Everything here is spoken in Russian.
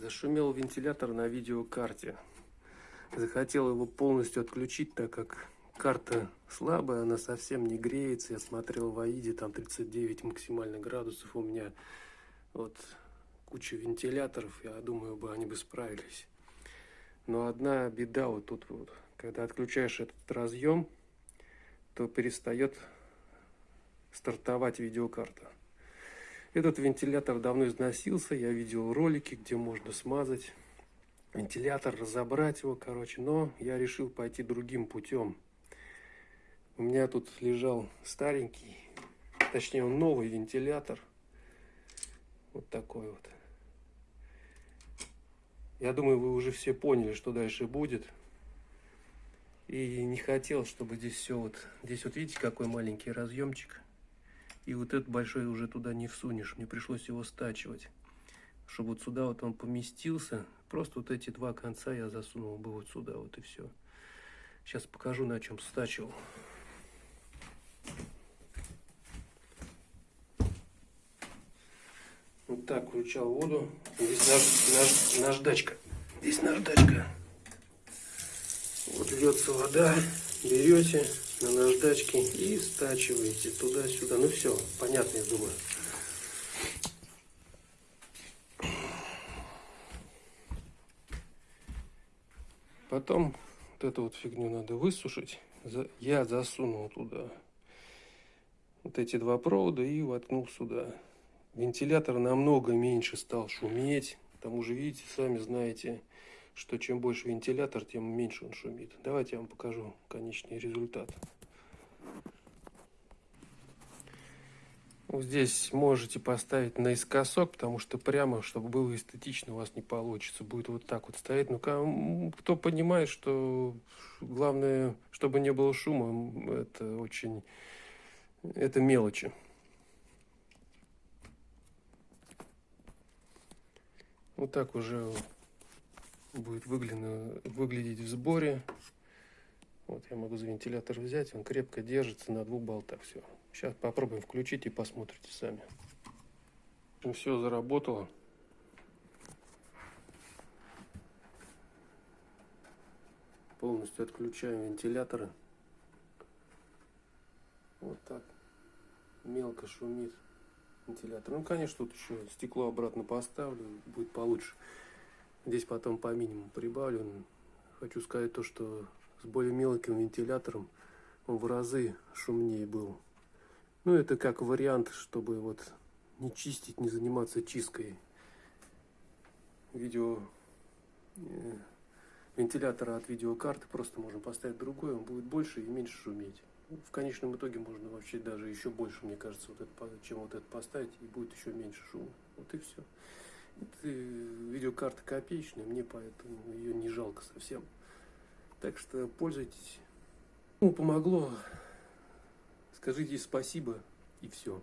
Зашумел вентилятор на видеокарте. Захотел его полностью отключить, так как карта слабая, она совсем не греется. Я смотрел в АИДе, там 39 максимально градусов у меня. Вот куча вентиляторов, я думаю, бы они бы справились. Но одна беда вот тут вот, когда отключаешь этот разъем, то перестает стартовать видеокарта. Этот вентилятор давно износился, я видел ролики, где можно смазать вентилятор, разобрать его, короче, но я решил пойти другим путем. У меня тут лежал старенький, точнее он новый вентилятор, вот такой вот. Я думаю, вы уже все поняли, что дальше будет. И не хотел, чтобы здесь все вот... Здесь вот видите, какой маленький разъемчик. И вот этот большой уже туда не всунешь. Мне пришлось его стачивать. Чтобы вот сюда вот он поместился. Просто вот эти два конца я засунул бы вот сюда вот и все. Сейчас покажу, на чем стачивал. Вот так включал воду. Здесь наж, наж, наждачка. Здесь наждачка. Вот льется вода. Берете на наждачке и стачиваете туда-сюда. Ну все, понятно, я думаю. Потом вот эту вот фигню надо высушить. Я засунул туда вот эти два провода и воткнул сюда. Вентилятор намного меньше стал шуметь. К тому же, видите, сами знаете, что чем больше вентилятор, тем меньше он шумит. Давайте я вам покажу конечный результат. Вот здесь можете поставить наискосок, потому что прямо, чтобы было эстетично, у вас не получится. Будет вот так вот стоять. Ну, кто понимает, что главное, чтобы не было шума, это очень... Это мелочи. Вот так уже будет выглядеть в сборе. Вот я могу за вентилятор взять, он крепко держится на двух болтах. Все. Сейчас попробуем включить и посмотрите сами. Все заработало. Полностью отключаем вентиляторы. Вот так. Мелко шумит вентилятор. Ну, конечно, тут еще стекло обратно поставлю, будет получше. Здесь потом по минимуму прибавлю. Хочу сказать то, что с более мелким вентилятором он в разы шумнее был. Ну, это как вариант, чтобы вот не чистить, не заниматься чисткой видео э, вентилятора от видеокарты. Просто можно поставить другой, он будет больше и меньше шуметь. В конечном итоге можно вообще даже еще больше, мне кажется, вот это, чем вот это поставить, и будет еще меньше шума. Вот и все. Видеокарта копеечная, мне поэтому ее не жалко совсем. Так что пользуйтесь. Ну, помогло. Скажите спасибо и все.